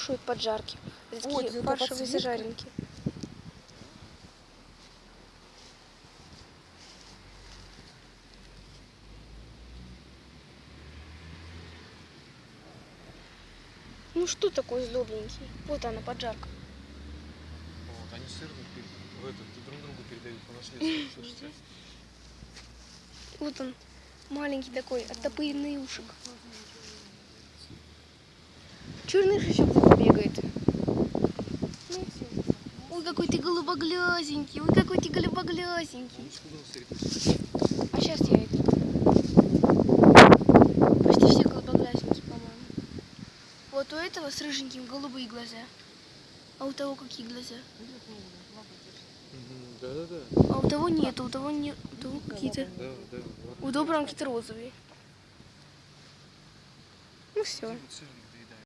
кушают поджарки. Это Ой, такие фаршевые зажаренки. Ну что такое злобненький? Вот она, поджарка. Вот, они сырник в этот, друг другу передают по наследству. Вот он, маленький такой, оттопыренный ушек. Черный шишок Ну, Ой, какой ты голубоглазенький, ой, какой ты голубоглазенький. Ребята. А сейчас я иду. Почти все голубоглазенькие, по-моему. Вот у этого с рыженьким голубые глаза. А у того какие глаза? Да-да-да. А у того нет, у того нет, у того какие-то. Да, да. У доброго какие-то розовые. Ну все. Сырник?